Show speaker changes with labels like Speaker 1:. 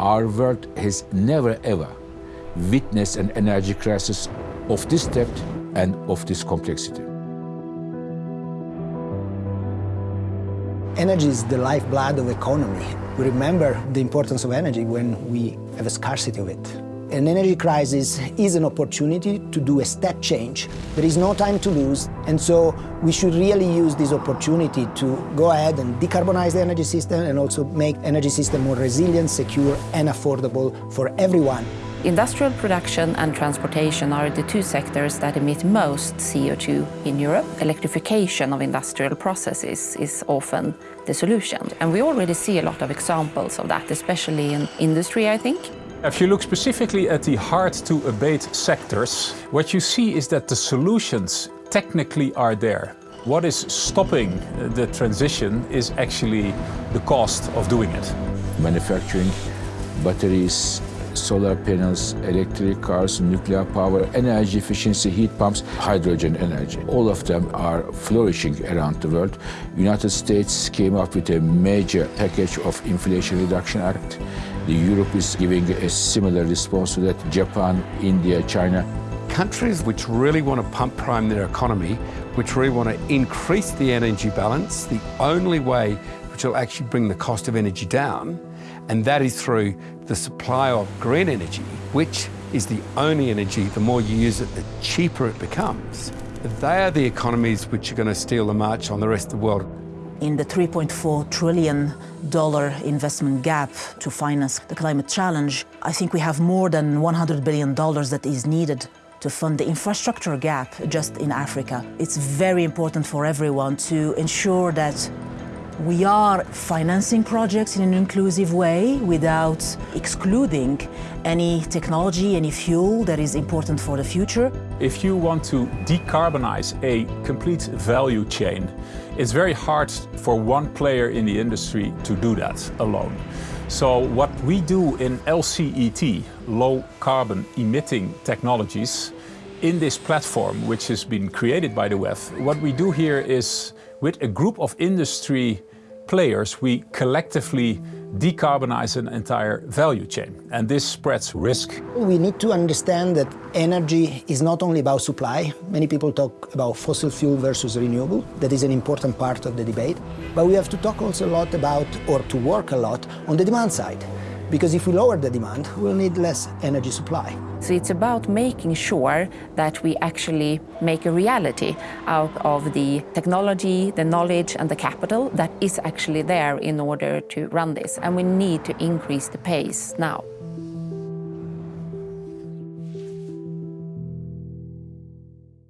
Speaker 1: Our world has never ever witnessed an energy crisis of this depth and of this complexity.
Speaker 2: Energy is the lifeblood of economy. We remember the importance of energy when we have a scarcity of it. An energy crisis is an opportunity to do a step change. There is no time to lose, and so we should really use this opportunity to go ahead and decarbonize the energy system and also make energy system more resilient, secure, and affordable for everyone.
Speaker 3: Industrial production and transportation are the two sectors that emit most CO2 in Europe. Electrification of industrial processes is often the solution. And we already see a lot of examples of that, especially in industry, I think.
Speaker 4: If you look specifically at the hard-to-abate sectors, what you see is that the solutions technically are there. What is stopping the transition is actually the cost of doing it.
Speaker 1: Manufacturing batteries, solar panels, electric cars, nuclear power, energy efficiency, heat pumps, hydrogen energy. All of them are flourishing around the world. United States came up with a major package of Inflation Reduction Act. Europe is giving a similar response to that. Japan, India, China.
Speaker 5: Countries which really want to pump prime their economy, which really want to increase the energy balance, the only way which will actually bring the cost of energy down and that is through the supply of green energy, which is the only energy, the more you use it, the cheaper it becomes. They are the economies which are going to steal the march on the rest of the world.
Speaker 6: In the $3.4 trillion investment gap to finance the climate challenge, I think we have more than $100 billion that is needed to fund the infrastructure gap just in Africa. It's very important for everyone to ensure that we are financing projects in an inclusive way without excluding any technology, any fuel that is important for the future.
Speaker 4: If you want to decarbonize a complete value chain, it's very hard for one player in the industry to do that alone. So what we do in LCET, low carbon emitting technologies, in this platform, which has been created by the WEF, what we do here is with a group of industry players, we collectively decarbonize an entire value chain, and this spreads risk.
Speaker 2: We need to understand that energy is not only about supply. Many people talk about fossil fuel versus renewable. That is an important part of the debate. But we have to talk also a lot about, or to work a lot, on the demand side. Because if we lower the demand, we'll need less energy supply.
Speaker 3: So it's about making sure that we actually make a reality out of the technology, the knowledge and the capital that is actually there in order to run this. And we need to increase the pace now.